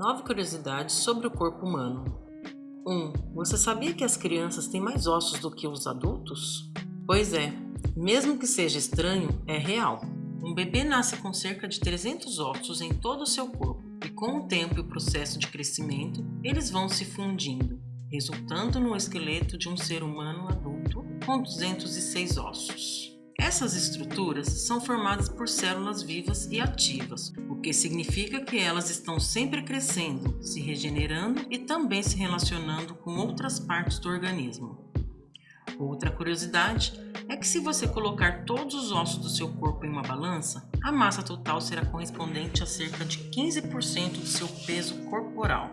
Nove curiosidades sobre o corpo humano. 1. Um, você sabia que as crianças têm mais ossos do que os adultos? Pois é, mesmo que seja estranho, é real. Um bebê nasce com cerca de 300 ossos em todo o seu corpo e com o tempo e o processo de crescimento, eles vão se fundindo, resultando no esqueleto de um ser humano adulto com 206 ossos. Essas estruturas são formadas por células vivas e ativas, o que significa que elas estão sempre crescendo, se regenerando e também se relacionando com outras partes do organismo. Outra curiosidade é que se você colocar todos os ossos do seu corpo em uma balança, a massa total será correspondente a cerca de 15% do seu peso corporal.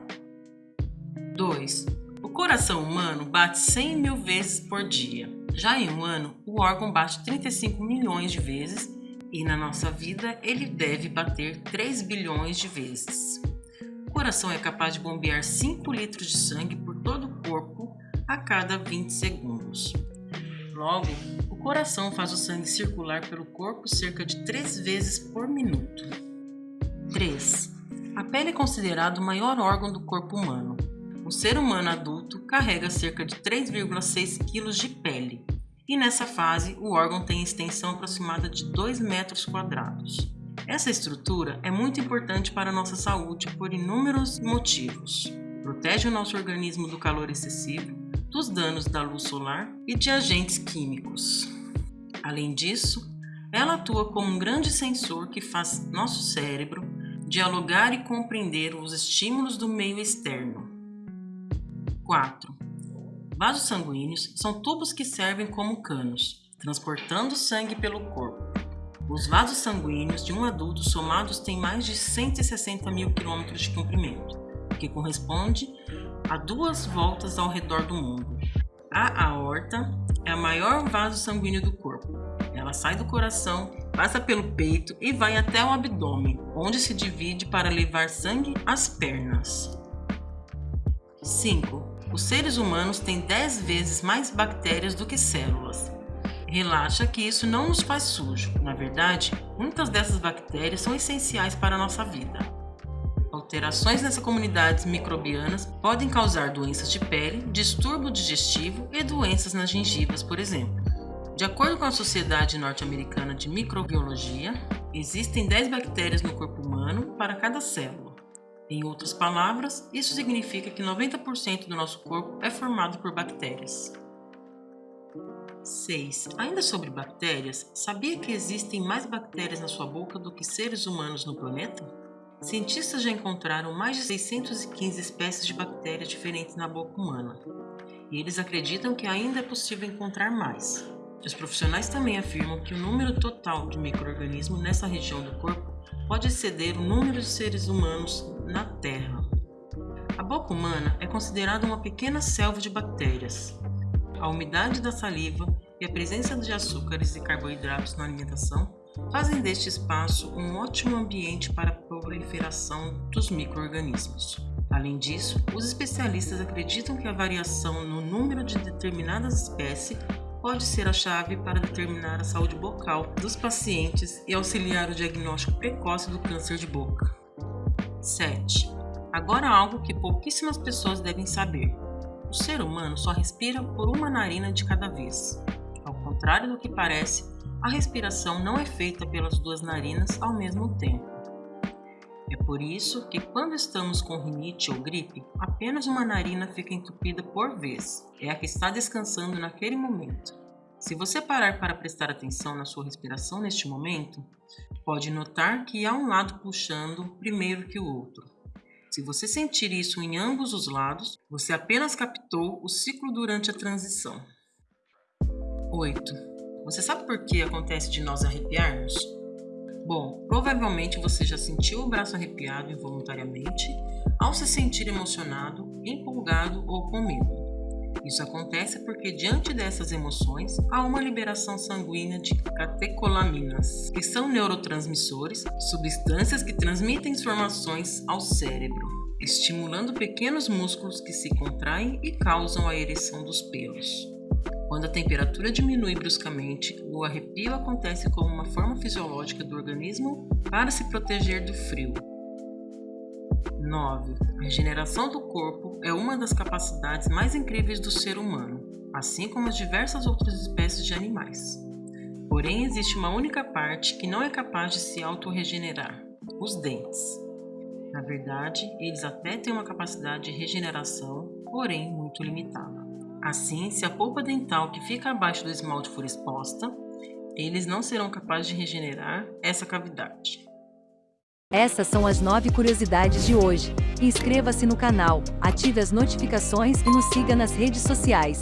2. O coração humano bate 100 mil vezes por dia. Já em um ano, o órgão bate 35 milhões de vezes e na nossa vida ele deve bater 3 bilhões de vezes. O coração é capaz de bombear 5 litros de sangue por todo o corpo a cada 20 segundos. Logo, o coração faz o sangue circular pelo corpo cerca de 3 vezes por minuto. 3. A pele é considerado o maior órgão do corpo humano. O ser humano adulto carrega cerca de 3,6 kg de pele, e nessa fase o órgão tem extensão aproximada de 2 metros quadrados. Essa estrutura é muito importante para a nossa saúde por inúmeros motivos. Protege o nosso organismo do calor excessivo, dos danos da luz solar e de agentes químicos. Além disso, ela atua como um grande sensor que faz nosso cérebro dialogar e compreender os estímulos do meio externo, 4. Vasos sanguíneos são tubos que servem como canos, transportando sangue pelo corpo. Os vasos sanguíneos de um adulto somados têm mais de 160 mil quilômetros de comprimento, que corresponde a duas voltas ao redor do mundo. A aorta é o maior vaso sanguíneo do corpo. Ela sai do coração, passa pelo peito e vai até o abdômen, onde se divide para levar sangue às pernas. 5. Os seres humanos têm 10 vezes mais bactérias do que células. Relaxa que isso não nos faz sujo. Na verdade, muitas dessas bactérias são essenciais para a nossa vida. Alterações nessas comunidades microbianas podem causar doenças de pele, distúrbio digestivo e doenças nas gengivas, por exemplo. De acordo com a Sociedade Norte-Americana de Microbiologia, existem 10 bactérias no corpo humano para cada célula. Em outras palavras, isso significa que 90% do nosso corpo é formado por bactérias. 6. Ainda sobre bactérias, sabia que existem mais bactérias na sua boca do que seres humanos no planeta? Cientistas já encontraram mais de 615 espécies de bactérias diferentes na boca humana, e eles acreditam que ainda é possível encontrar mais. Os profissionais também afirmam que o número total de micro-organismos nessa região do corpo pode exceder o número de seres humanos na Terra. A boca humana é considerada uma pequena selva de bactérias. A umidade da saliva e a presença de açúcares e carboidratos na alimentação fazem deste espaço um ótimo ambiente para a proliferação dos micro-organismos. Além disso, os especialistas acreditam que a variação no número de determinadas espécies pode ser a chave para determinar a saúde bucal dos pacientes e auxiliar o diagnóstico precoce do câncer de boca. 7. Agora algo que pouquíssimas pessoas devem saber. O ser humano só respira por uma narina de cada vez. Ao contrário do que parece, a respiração não é feita pelas duas narinas ao mesmo tempo. É por isso que quando estamos com rinite ou gripe, apenas uma narina fica entupida por vez. É a que está descansando naquele momento. Se você parar para prestar atenção na sua respiração neste momento, pode notar que há um lado puxando primeiro que o outro. Se você sentir isso em ambos os lados, você apenas captou o ciclo durante a transição. 8. Você sabe por que acontece de nós arrepiarmos? Bom, provavelmente você já sentiu o braço arrepiado involuntariamente ao se sentir emocionado, empolgado ou com medo. Isso acontece porque, diante dessas emoções, há uma liberação sanguínea de catecolaminas, que são neurotransmissores, substâncias que transmitem informações ao cérebro, estimulando pequenos músculos que se contraem e causam a ereção dos pelos. Quando a temperatura diminui bruscamente, o arrepio acontece como uma forma fisiológica do organismo para se proteger do frio. 9. A regeneração do corpo é uma das capacidades mais incríveis do ser humano, assim como as diversas outras espécies de animais. Porém, existe uma única parte que não é capaz de se autorregenerar: os dentes. Na verdade, eles até têm uma capacidade de regeneração, porém muito limitada. Assim, se a polpa dental que fica abaixo do esmalte for exposta, eles não serão capazes de regenerar essa cavidade. Essas são as 9 curiosidades de hoje. Inscreva-se no canal, ative as notificações e nos siga nas redes sociais.